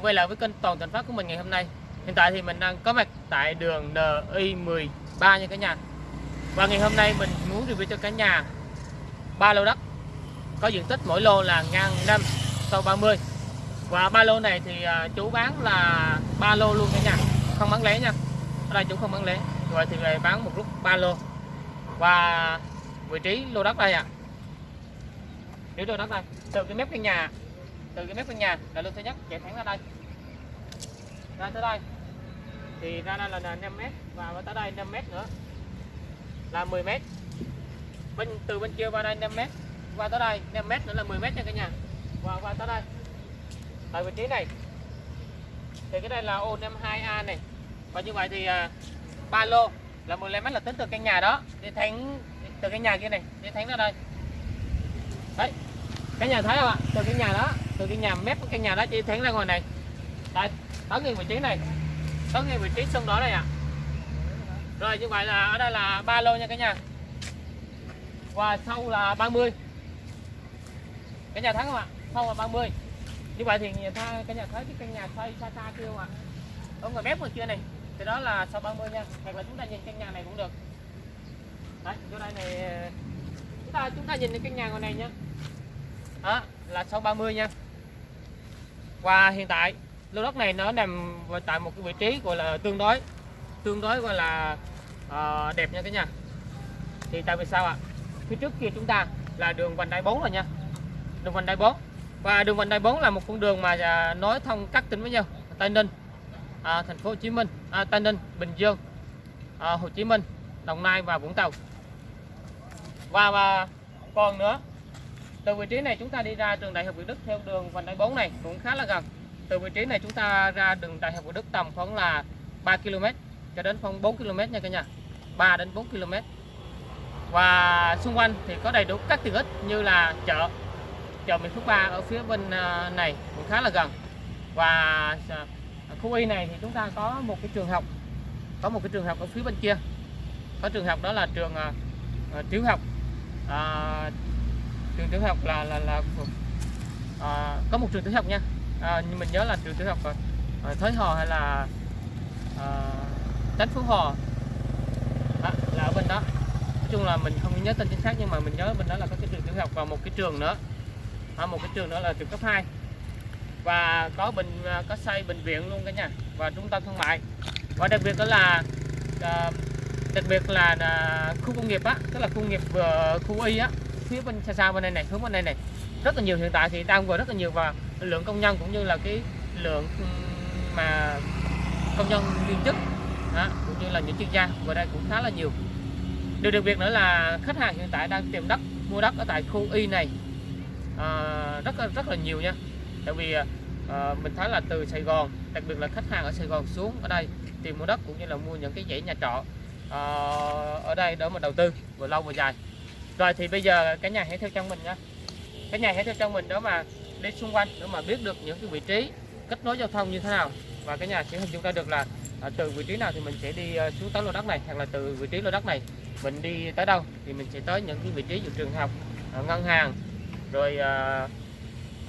quay lại với kênh Toàn Thành Phát của mình ngày hôm nay. Hiện tại thì mình đang có mặt tại đường NI13 nha cả nhà. Và ngày hôm nay mình muốn review cho cả nhà ba lô đất. Có diện tích mỗi lô là ngang 5 sau 30 Và ba lô này thì à, chú bán là ba lô luôn cả nhà. Không bán lẻ nha. Ở đây chú không bán lẻ. Rồi thì về bán một lúc ba lô. Và vị trí lô đất đây ạ. À. Nếu lô đất đây. Từ cái mép căn nhà từ cái mép căn nhà là lô thứ nhất chạy thẳng ra đây. Ra tới đây. Thì ra đây là 5 mét và tới đây 5 mét nữa. Là 10 mét. Bên từ bên kia qua đây 5 mét. Qua tới đây 5 mét nữa là 10 mét nha cả nhà. Và qua tới đây. Tại vị trí này. Thì cái đây là ô 52A này. Và như vậy thì à, ba lô là 15 mét là tính từ căn nhà đó. Đi thẳng từ cái nhà kia này đi thẳng ra đây. Đấy. Cái nhà thấy không ạ? Từ cái nhà đó từ cái nhà mép, cái nhà đó chị thẳng ra ngoài này. Đây tới ngay vị trí này. Tới ngay vị trí sân đó này ạ. À. rồi, như vậy là ở đây là ba lô nha cả nhà. Và sau là 30 cái nhà thấy không ạ? Sau là 30 như vậy thì nhà tha cái nhà thấy cái căn nhà xây xa xa kia không ạ? Ở ngoài mép ngoài kia này? Thì đó là sau 30 nha. Hoặc là chúng ta nhìn căn nhà này cũng được. Đấy chỗ đây này ờ, chúng ta chúng ta nhìn cái căn nhà ngoài này nhá đó, là sau 30 nha và hiện tại. Lô đất này nó nằm tại một cái vị trí gọi là tương đối tương đối gọi là uh, đẹp nha cả nhà. Thì tại vì sao ạ? Phía trước kia chúng ta là đường vành đai 4 rồi nha. Đường vành đai 4 và đường vành đai 4 là một con đường mà à, nối thông các tỉnh với nhau. Tây Ninh à, thành phố Hồ Chí Minh à, Tây Ninh Bình Dương à, Hồ Chí Minh Đồng Nai và Vũng Tàu. Và, và còn nữa từ vị trí này chúng ta đi ra trường Đại học Việt Đức theo đường vành đai 4 này cũng khá là gần. Từ vị trí này chúng ta ra đường Đại học Việt Đức tầm khoảng là 3 km cho đến khoảng 4 km nha cả nhà. 3 đến 4 km và xung quanh thì có đầy đủ các tiện ích như là chợ chợ Mỹ Phước 3 ở phía bên ờ, này cũng khá là gần. Và ờ, khu Y này thì chúng ta có một cái trường học có một cái trường học ở phía bên kia. Có trường học đó là trường uh, tiểu học. Uh, trường tiểu học là là là à, có một trường tiểu học nha. À, nhưng mình nhớ là trường tiểu học à, à Thới Hò hay là à, Tránh Phú Hò. À, là ở bên đó. Nói chung là mình không nhớ tên chính xác nhưng mà mình nhớ bên đó là có cái trường tiểu học và một cái trường nữa. À, một cái trường nữa là trường cấp 2 và có bệnh à, có xây bệnh viện luôn cả nhà. Và trung tâm thương mại. Và đặc biệt đó là à, đặc biệt là, là khu công nghiệp á tức là khu công nghiệp vừa khu y á phía bên xa xa bên đây này hướng bên đây này. Rất là nhiều hiện tại thì đang vừa rất là nhiều và lượng công nhân cũng như là cái lượng mà công nhân viên chức đó, cũng như là những chuyên gia vừa đây cũng khá là nhiều. Điều đặc biệt nữa là khách hàng hiện tại đang tìm đất mua đất ở tại khu y này. À, rất rất là nhiều nha. Tại vì à, mình thấy là từ Sài Gòn đặc biệt là khách hàng ở Sài Gòn xuống ở đây tìm mua đất cũng như là mua những cái dãy nhà trọ à, ở đây để mà đầu tư vừa lâu vừa dài rồi thì bây giờ cả nhà hãy theo chân mình nha cả nhà hãy theo chân mình đó mà đi xung quanh để mà biết được những cái vị trí kết nối giao thông như thế nào. Và cả nhà sẽ hình dung ra được là à, từ vị trí nào thì mình sẽ đi à, xuống tới lô đất này hoặc là từ vị trí lô đất này mình đi tới đâu thì mình sẽ tới những cái vị trí như trường học à, ngân hàng rồi à,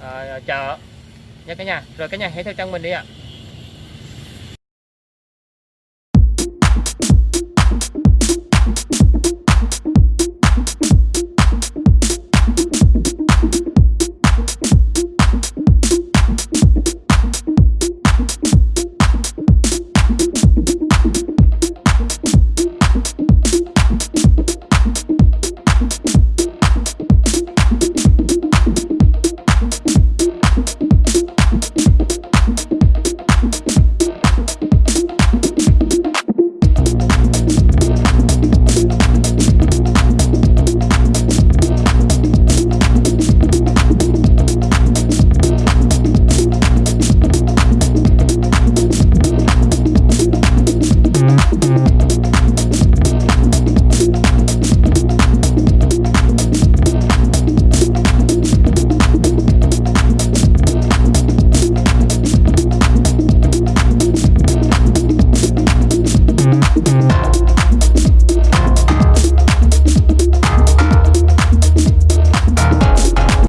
à, chợ. Nha cả nhà. Rồi cả nhà hãy theo chân mình đi ạ. à.